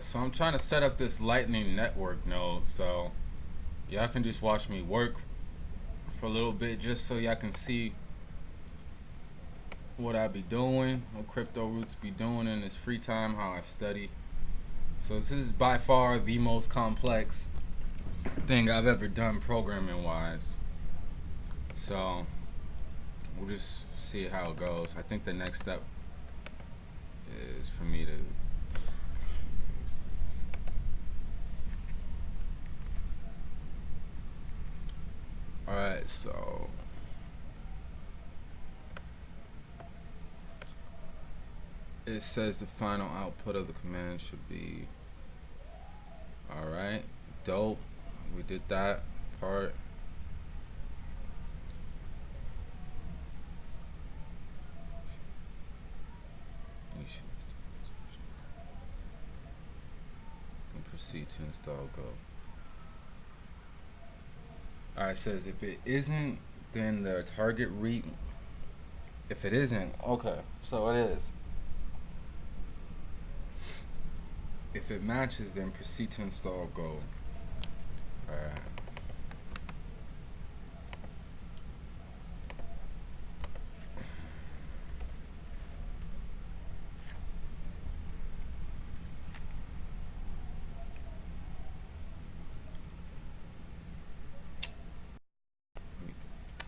Alright, so I'm trying to set up this lightning network node so y'all can just watch me work for a little bit just so y'all can see what I be doing, what crypto roots be doing in this free time, how I study. So this is by far the most complex thing I've ever done programming wise. So we'll just see how it goes. I think the next step is for me to Alright, so it says the final output of the command should be alright, dope. We did that part. Proceed to install go. Alright, says if it isn't, then the target read. If it isn't, okay, so it is. If it matches, then proceed to install Go. Alright.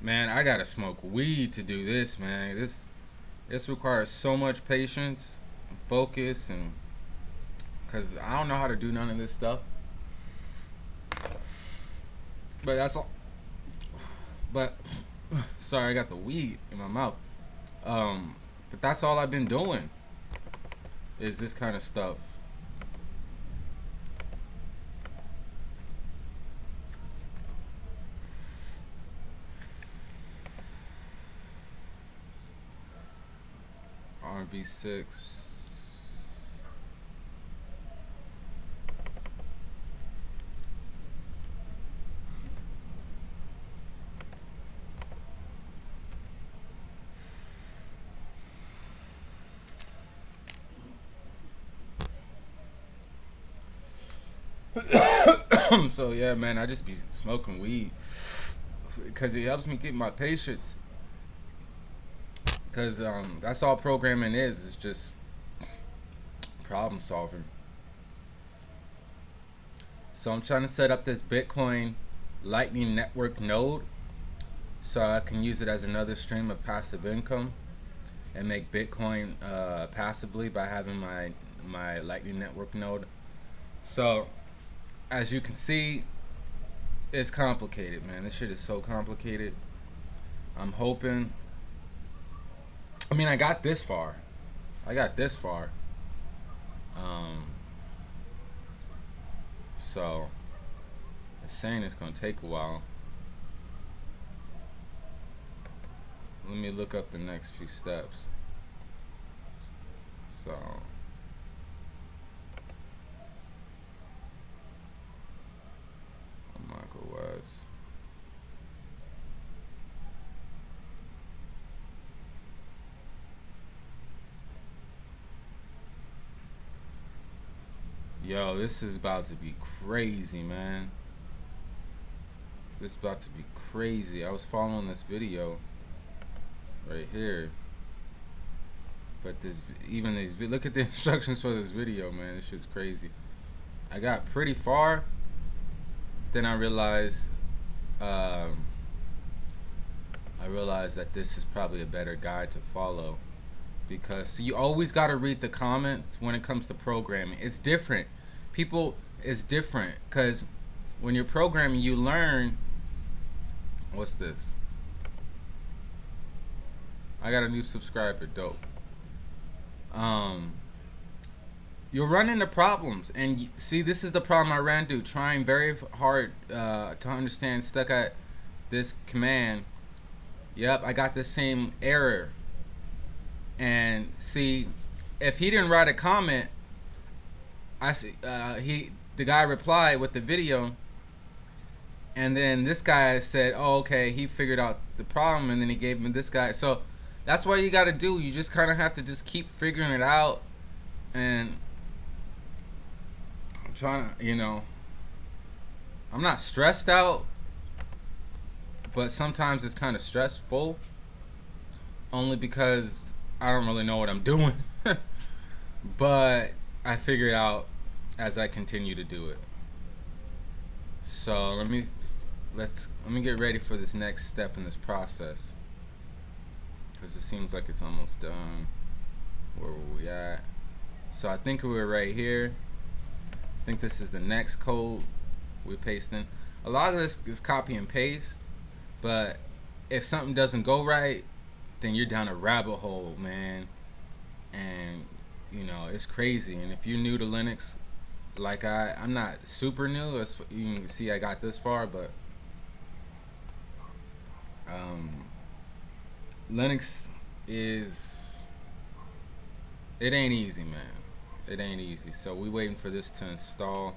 Man, I gotta smoke weed to do this, man. This this requires so much patience, and focus, and because I don't know how to do none of this stuff. But that's all. But sorry, I got the weed in my mouth. Um, but that's all I've been doing. Is this kind of stuff. RV6. so yeah, man, I just be smoking weed because it helps me get my patience because um, that's all programming is. It's just problem solving. So I'm trying to set up this Bitcoin Lightning Network node so I can use it as another stream of passive income and make Bitcoin uh, passively by having my my Lightning Network node. So as you can see, it's complicated, man. This shit is so complicated. I'm hoping I mean, I got this far. I got this far. Um, so, it's saying it's going to take a while. Let me look up the next few steps. So, Yo, this is about to be crazy, man. This is about to be crazy. I was following this video right here. But this, even these, look at the instructions for this video, man. This shit's crazy. I got pretty far. Then I realized, um, I realized that this is probably a better guide to follow because you always got to read the comments when it comes to programming. It's different people is different because when you're programming, you learn. What's this? I got a new subscriber. Dope. Um, you'll run into problems, and see, this is the problem I ran into. Trying very hard uh, to understand, stuck at this command. Yep, I got the same error. And see, if he didn't write a comment, I see uh, he the guy replied with the video, and then this guy said, "Oh, okay, he figured out the problem," and then he gave him this guy. So that's what you got to do. You just kind of have to just keep figuring it out, and I'm trying to, you know, I'm not stressed out, but sometimes it's kind of stressful only because I don't really know what I'm doing. but I figure it out as I continue to do it. So let me let's let me get ready for this next step in this process because it seems like it's almost done. Where were we at? So I think we were right here. I think this is the next code we're pasting. A lot of this is copy and paste, but if something doesn't go right, then you're down a rabbit hole, man. And you know it's crazy. And if you're new to Linux, like I, I'm not super new. As you can see, I got this far, but um, Linux is it ain't easy, man. It ain't easy. So we waiting for this to install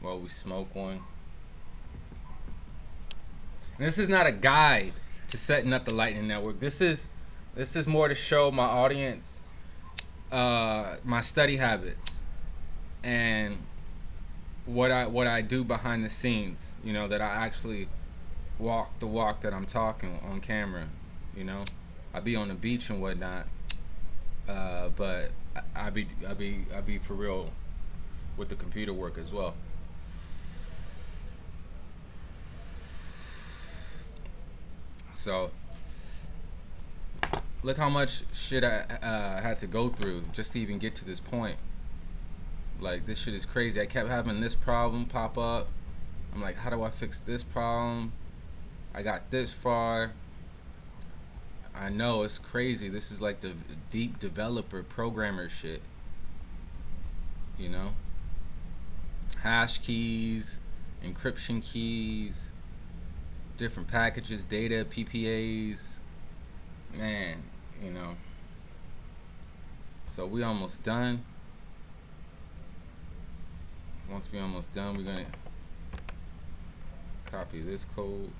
while we smoke one. And this is not a guide to setting up the Lightning Network. This is this is more to show my audience uh, my study habits and what I what I do behind the scenes. You know that I actually walk the walk that I'm talking on camera. You know, I be on the beach and whatnot, uh, but I, I be I be I be for real with the computer work as well. So look how much shit I uh, had to go through just to even get to this point. Like this shit is crazy. I kept having this problem pop up. I'm like, how do I fix this problem? I got this far. I know it's crazy. This is like the deep developer programmer shit. You know? Hash keys, encryption keys, different packages, data, PPAs. Man, you know. So we almost done. Once we almost done, we're gonna copy this code.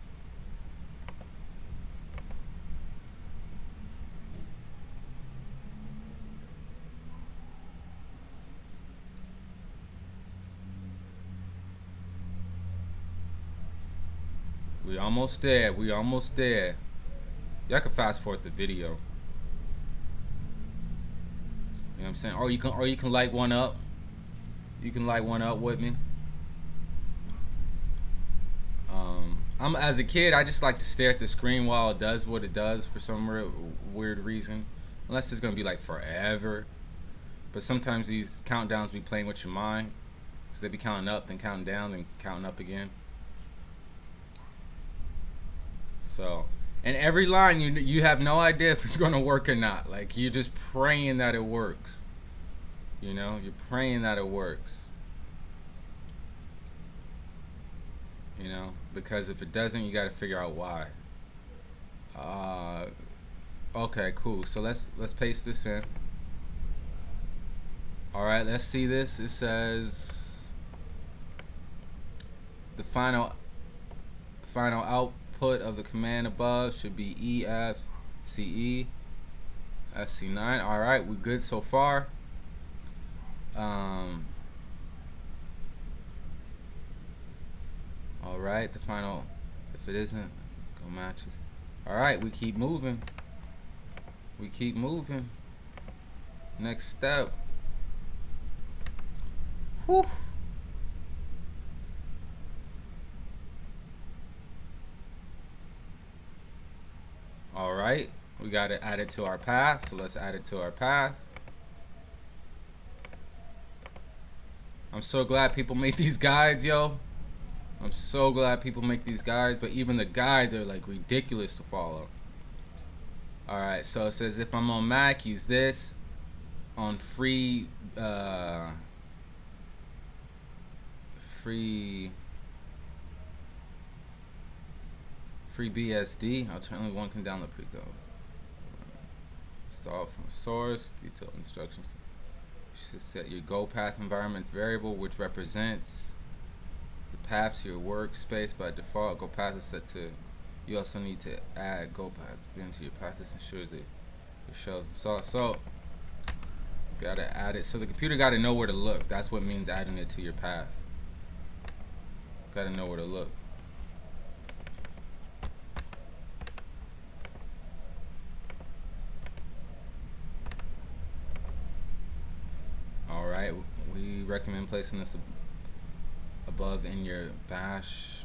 We almost there. We almost there. Y'all can fast forward the video. You know what I'm saying? Or you can or you can light one up. You can light one up with me. Um, I'm as a kid, I just like to stare at the screen while it does what it does for some weird reason. Unless it's gonna be like forever. But sometimes these countdowns be playing with your mind. So they be counting up, then counting down, then counting up again. So, and every line you you have no idea if it's gonna work or not. Like you're just praying that it works. You know, you're praying that it works. You know, because if it doesn't, you got to figure out why. Uh, okay, cool. So let's let's paste this in. All right, let's see this. It says the final final out output of the command above should be EFCE SC9. All right, we're good so far. Um, all right, the final, if it isn't, go matches. All right, we keep moving. We keep moving. Next step. Whew. All right, we got to add it to our path. So let's add it to our path. I'm so glad people make these guides, yo. I'm so glad people make these guides, but even the guides are like ridiculous to follow. Alright, so it says if I'm on Mac, use this. On free, uh, free FreeBSD. Alternatively, one can download Preco. Install from source. Detailed instructions. You should set your go path environment variable, which represents the path to your workspace. By default, go path is set to. You also need to add go path into your path. This ensures that it shows. So, so Gotta add it. So the computer gotta know where to look. That's what means adding it to your path. Gotta know where to look. Alright, we recommend placing this above in your bash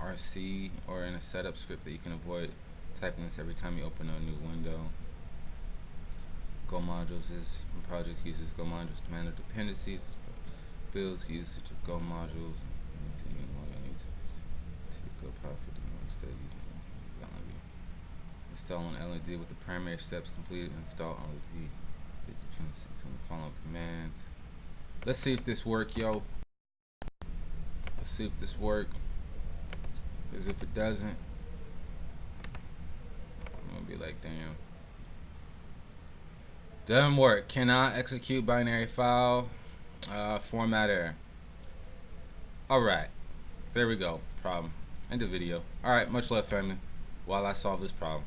RC or in a setup script that you can avoid typing this every time you open a new window. Go modules is project uses Go modules to manage dependencies, builds usage of Go modules, install an LED with the primary steps completed. Install LED dependencies on the following commands. Let's see if this work, yo. Let's see if this work. Because if it doesn't, I'm gonna be like, damn. Doesn't work. Cannot execute binary file. Uh, format error. Alright. There we go. Problem. End of video. Alright, much love family. While I solve this problem.